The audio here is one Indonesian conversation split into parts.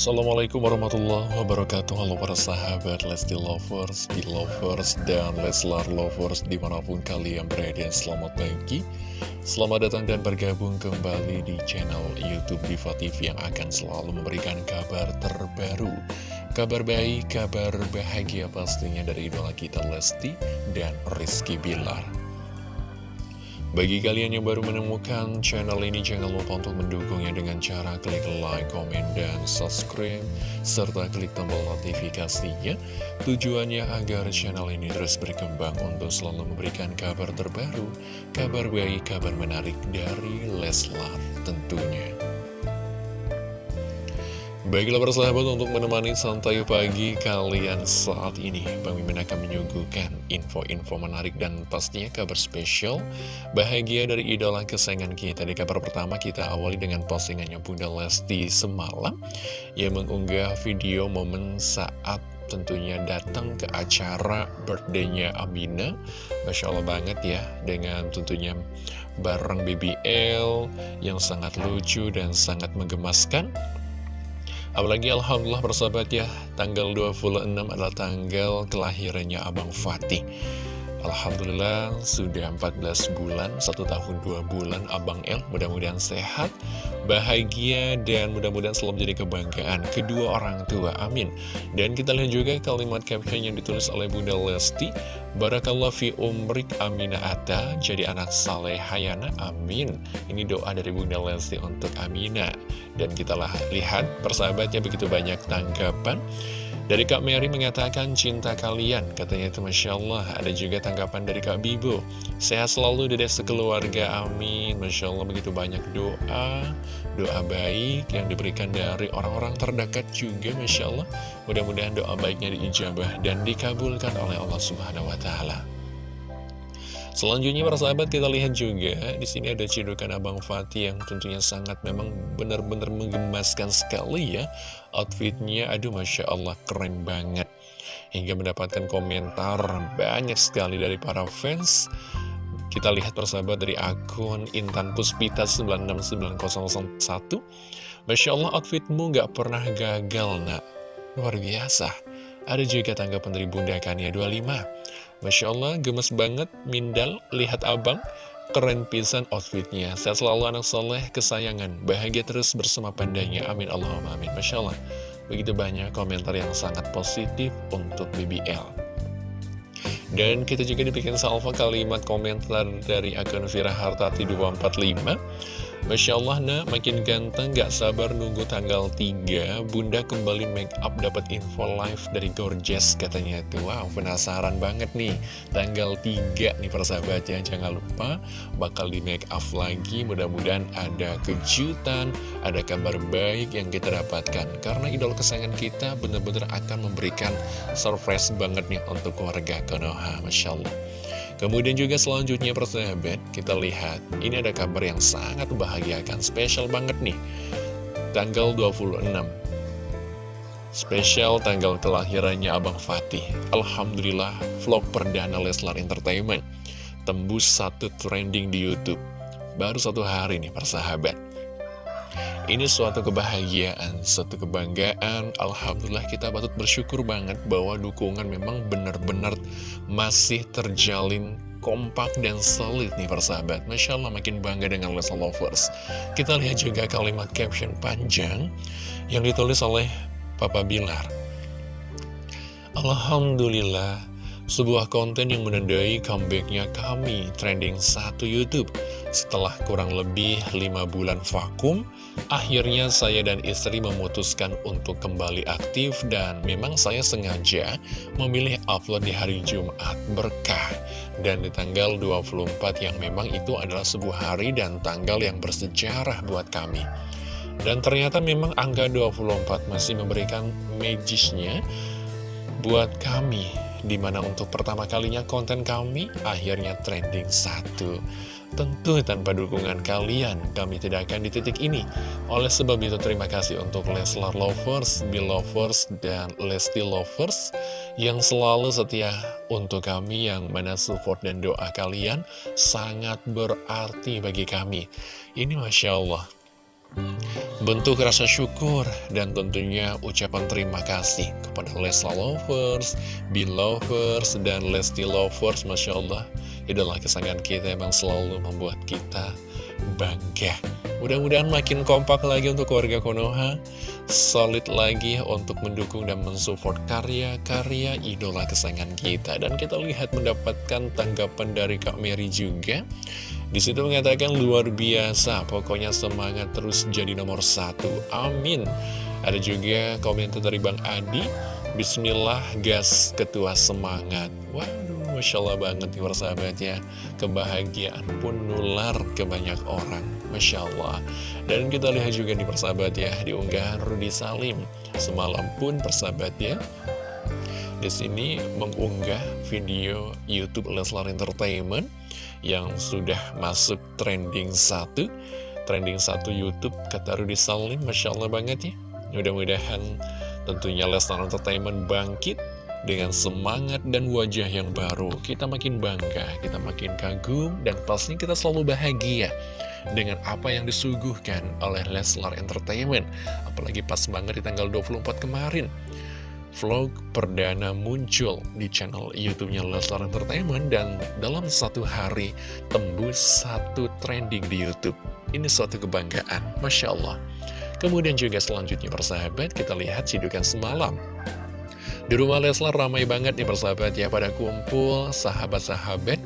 Assalamualaikum warahmatullahi wabarakatuh. Halo para sahabat Lesti Lovers, Lovers, dan Leslar Lovers Di mana pun kalian berada. Selamat pagi. Selamat datang dan bergabung kembali di channel Youtube Diva TV Yang akan selalu memberikan kabar terbaru. Kabar baik, kabar bahagia pastinya dari idola kita Lesti dan Rizky Bilar bagi kalian yang baru menemukan channel ini, jangan lupa untuk mendukungnya dengan cara klik like, komen, dan subscribe, serta klik tombol notifikasinya. Tujuannya agar channel ini terus berkembang untuk selalu memberikan kabar terbaru, kabar baik, kabar menarik dari Leslar tentunya. Baiklah persahabat untuk menemani santai pagi kalian saat ini. Bang Mimin akan menyuguhkan info-info menarik dan pastinya kabar spesial Bahagia dari idola kesayangan kita. Di kabar pertama kita awali dengan postingannya Bunda Lesti semalam. Yang mengunggah video momen saat tentunya datang ke acara birthday-nya Amina. Masya Allah banget ya dengan tentunya bareng BBL yang sangat lucu dan sangat menggemaskan Apalagi Alhamdulillah bersahabat ya, tanggal 26 adalah tanggal kelahirannya Abang Fatih. Alhamdulillah sudah 14 bulan, satu tahun dua bulan Abang El mudah-mudahan sehat, bahagia, dan mudah-mudahan selalu menjadi kebanggaan kedua orang tua, amin. Dan kita lihat juga kalimat caption yang ditulis oleh Bunda Lesti, Barakallah fi umrik amina ata, jadi anak saleh hayana, amin. Ini doa dari Bunda Lesti untuk Amina. Dan kita lihat persahabatnya begitu banyak tanggapan. Dari Kak Mary mengatakan cinta kalian, katanya itu Masya Allah. Ada juga tanggapan dari Kak Bibo. Sehat selalu dede sekeluarga, amin. Masya Allah begitu banyak doa, doa baik yang diberikan dari orang-orang terdekat juga, Masya Allah. Mudah-mudahan doa baiknya diijabah dan dikabulkan oleh Allah Subhanahu Wa Taala. Selanjutnya para sahabat kita lihat juga di sini ada cidukan Abang Fatih yang tentunya sangat memang benar-benar menggemaskan sekali ya. Outfitnya. Aduh masya Allah keren banget. Hingga mendapatkan komentar banyak sekali dari para fans. Kita lihat persahabat dari akun Intan Puspita 969001 Masya Allah outfitmu gak pernah gagal nak. Luar biasa. Ada juga tanggapan dari Bunda Kania 25 Masya Allah, gemes banget, Mindal, lihat abang, keren pisan outfitnya. Saya selalu anak soleh, kesayangan, bahagia terus bersama pandanya. Amin Allahumma amin. Masya Allah, begitu banyak komentar yang sangat positif untuk BBL. Dan kita juga dibikin salvo kalimat komentar dari akun Vira Hartati 245 Masya Allah nak, makin ganteng gak sabar nunggu tanggal 3 Bunda kembali make up dapat info live dari Gorgeous katanya itu. Wow penasaran banget nih. Tanggal 3 nih persahabatnya Jangan lupa bakal di make up lagi. Mudah-mudahan ada kejutan Ada kabar baik yang kita dapatkan. Karena idol kesayangan kita benar-benar akan memberikan surprise banget nih Untuk keluarga Konoha Masya Allah Kemudian juga selanjutnya persahabat, kita lihat. Ini ada kabar yang sangat membahagiakan, spesial banget nih. Tanggal 26 Spesial tanggal kelahirannya Abang Fatih. Alhamdulillah vlog perdana Leslar Entertainment. Tembus satu trending di Youtube. Baru satu hari nih persahabat ini suatu kebahagiaan, suatu kebanggaan. Alhamdulillah kita patut bersyukur banget bahwa dukungan memang benar-benar masih terjalin kompak dan solid nih persahabat. Masya Allah makin bangga dengan Lesa Lovers. Kita lihat juga kalimat caption panjang Yang ditulis oleh Papa Bilar. Alhamdulillah Sebuah konten yang menandai comebacknya kami trending satu Youtube. Setelah kurang lebih 5 bulan vakum Akhirnya saya dan istri memutuskan untuk kembali aktif dan memang saya sengaja memilih upload di hari Jumat berkah. Dan di tanggal 24 yang memang itu adalah sebuah hari dan tanggal yang bersejarah buat kami. Dan ternyata memang angka 24 masih memberikan magisnya buat kami Di mana untuk pertama kalinya konten kami akhirnya trending satu Tentu tanpa dukungan kalian, kami tidak akan di titik ini. Oleh sebab itu, terima kasih untuk Leslar Lovers, Bill Lovers, dan Lesti Lovers yang selalu setia untuk kami, yang mana support dan doa kalian sangat berarti bagi kami. Ini Masya Allah. Bentuk rasa syukur dan tentunya ucapan terima kasih kepada Lesa Lovers, Belovers, dan Lesti Lovers. Masya Allah, idola kesayangan kita emang selalu membuat kita bangga. Mudah-mudahan makin kompak lagi untuk keluarga Konoha, solid lagi untuk mendukung dan mensupport karya-karya idola kesayangan kita. Dan kita lihat mendapatkan tanggapan dari Kak Mary juga. Di situ mengatakan luar biasa, pokoknya semangat terus jadi nomor satu. Amin. Ada juga komentar dari Bang Adi, Bismillah gas ketua semangat. Waduh, Masya Allah banget nih persahabat ya. Kebahagiaan pun nular ke banyak orang. Masya Allah. Dan kita lihat juga nih persahabat ya Di unggahan Rudi Salim. Semalam pun persahabat ya di sini mengunggah video YouTube Leslar Entertainment yang sudah masuk trending satu. Trending satu YouTube kata Rudi Salim. Masya Allah banget ya. Mudah-mudahan tentunya Leslar Entertainment bangkit dengan semangat dan wajah yang baru kita makin bangga, kita makin kagum dan pastinya kita selalu bahagia dengan apa yang disuguhkan oleh Leslar Entertainment. Apalagi pas banget di tanggal 24 kemarin. Vlog perdana muncul di channel YouTube-nya Leslar Entertainment dan dalam satu hari tembus satu trending di YouTube. Ini suatu kebanggaan, Masya Allah. Kemudian juga selanjutnya persahabat, kita lihat sidukan semalam. Di rumah Leslar ramai banget nih persahabat ya pada kumpul sahabat-sahabat.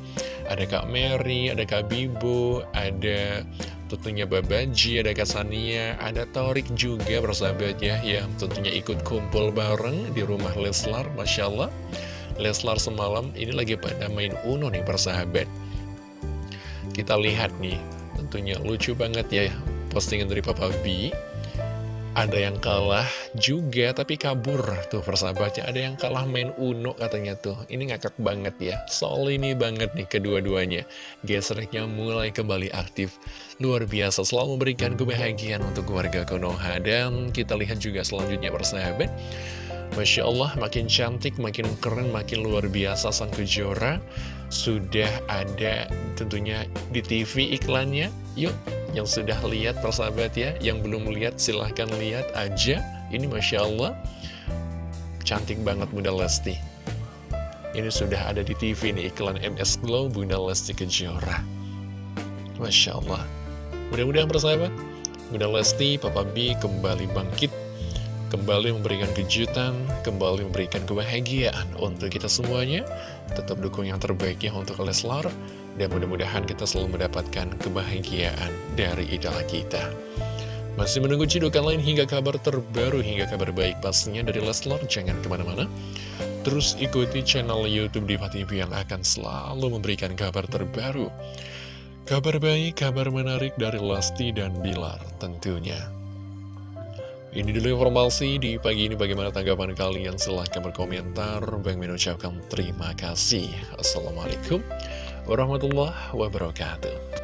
Ada Kak Mary, ada Kak Bibo, ada tentunya Babaji, ada Kak Sania, ada Torik juga bersahabat ya Yang tentunya ikut kumpul bareng di rumah Leslar, Masya Allah. Leslar semalam ini lagi pada main Uno nih bersahabat Kita lihat nih, tentunya lucu banget ya postingan dari Papa B ada yang kalah juga tapi kabur tuh persahabatnya. Ada yang kalah main Uno katanya tuh. Ini ngakak banget ya. Soal ini banget nih kedua-duanya. Gesreknya mulai kembali aktif. Luar biasa selalu memberikan kebahagiaan untuk keluarga Konoha. Dan kita lihat juga selanjutnya persahabat Masya Allah makin cantik, makin keren, makin luar biasa sang kejora. Sudah ada tentunya di TV iklannya. Yuk yang sudah lihat persahabat ya. Yang belum lihat silahkan lihat aja. Ini Masya Allah Cantik banget Bunda Lesti. Ini sudah ada di TV nih iklan MS Glow Bunda Lesti Kejora. Masya Allah. Mudah-mudahan persahabat Bunda Lesti, Papa B kembali bangkit Kembali memberikan kejutan Kembali memberikan kebahagiaan Untuk kita semuanya Tetap dukung yang terbaik ya untuk Leslar dan mudah-mudahan kita selalu mendapatkan kebahagiaan dari idola kita. Masih menunggu cidukan lain hingga kabar terbaru, hingga kabar baik pastinya dari Leslar. Jangan ke mana-mana. Terus ikuti channel Youtube Diva TV yang akan selalu memberikan kabar terbaru. Kabar baik, kabar menarik dari Lesti dan Bilar tentunya. Ini dulu informasi di pagi ini bagaimana tanggapan kalian? Silahkan berkomentar. Bang mengucapkan terima kasih. Assalamualaikum warahmatullahi wabarakatuh